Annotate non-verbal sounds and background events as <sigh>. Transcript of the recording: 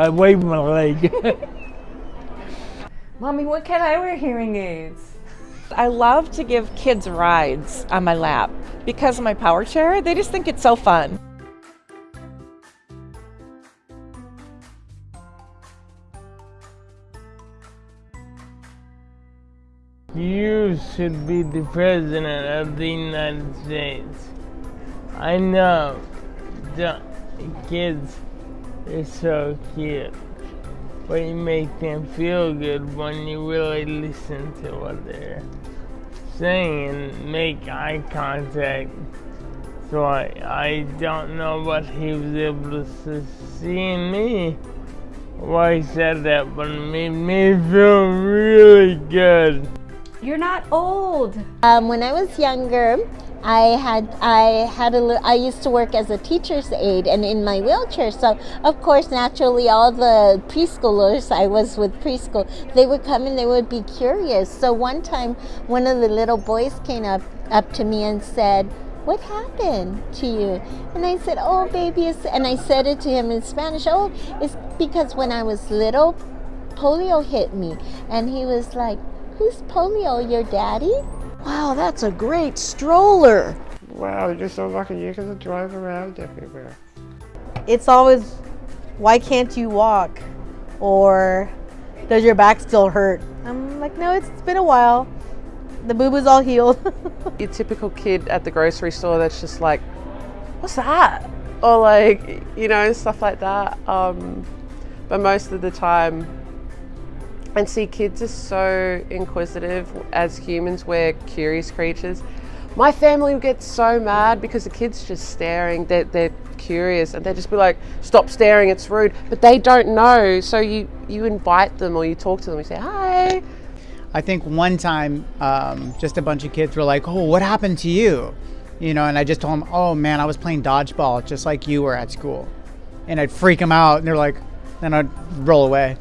I wave my leg. <laughs> Mommy, when can I wear hearing aids? I love to give kids rides on my lap because of my power chair. They just think it's so fun. You should be the president of the United States. I know the kids are so cute, but you make them feel good when you really listen to what they're saying and make eye contact. So I, I don't know what he was able to see in me why he said that, but it made me feel really good. You're not old. Um, when I was younger, I had I had a I used to work as a teacher's aide and in my wheelchair. So of course, naturally, all the preschoolers I was with preschool, they would come and they would be curious. So one time, one of the little boys came up up to me and said, "What happened to you?" And I said, "Oh, baby," and I said it to him in Spanish. Oh, it's because when I was little, polio hit me, and he was like Who's Polio, your daddy? Wow, that's a great stroller. Wow, you're so lucky. You can to drive around everywhere. It's always, why can't you walk? Or does your back still hurt? I'm like, no, it's been a while. The boo-boo's all healed. <laughs> your typical kid at the grocery store that's just like, what's that? Or like, you know, stuff like that. Um, but most of the time, and see, kids are so inquisitive. As humans, we're curious creatures. My family would get so mad because the kids just staring. They're, they're curious and they just be like, stop staring, it's rude. But they don't know. So you, you invite them or you talk to them, you say, hi. I think one time, um, just a bunch of kids were like, oh, what happened to you? You know, and I just told them, oh man, I was playing dodgeball just like you were at school. And I'd freak them out and they're like, then I'd roll away.